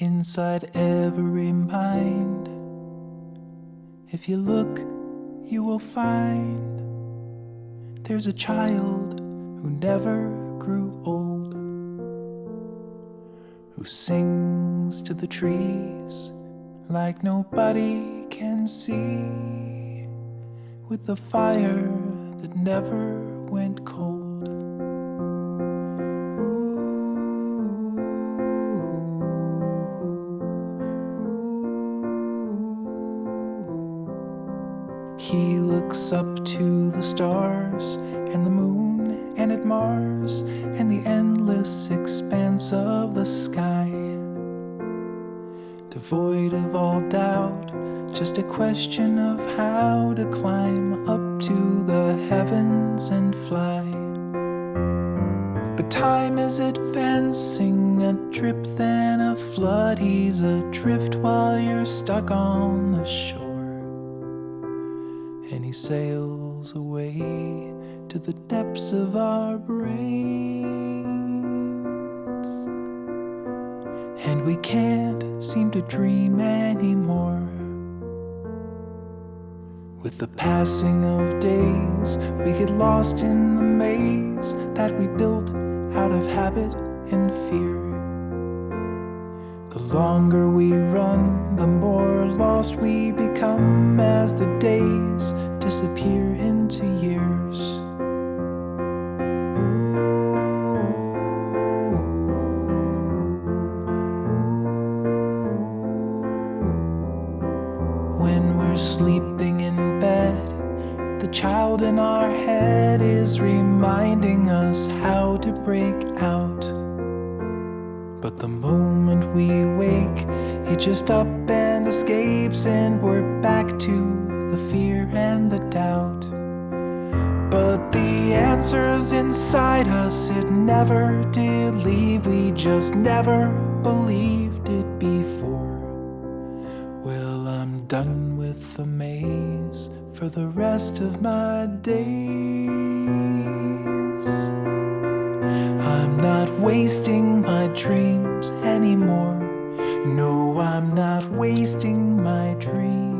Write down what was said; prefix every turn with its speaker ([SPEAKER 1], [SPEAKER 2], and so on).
[SPEAKER 1] inside every mind. If you look, you will find there's a child who never grew old, who sings to the trees like nobody can see, with the fire that never went cold. He looks up to the stars and the moon and at Mars and the endless expanse of the sky. Devoid of all doubt, just a question of how to climb up to the heavens and fly. But time is advancing, a drip then a flood. He's adrift while you're stuck on the shore he sails away to the depths of our brains. And we can't seem to dream anymore. With the passing of days, we get lost in the maze that we built out of habit and fear. The longer we run, the more lost we become as the days disappear into years. When we're sleeping in bed, the child in our head is reminding us how to break out. But the moment we wake, he just up and escapes, and we're back to the fear and the doubt. But the answer's inside us, it never did leave. We just never believed it before. Well, I'm done with the maze for the rest of my days. I'm not wasting my dreams anymore. No, I'm not wasting my dreams.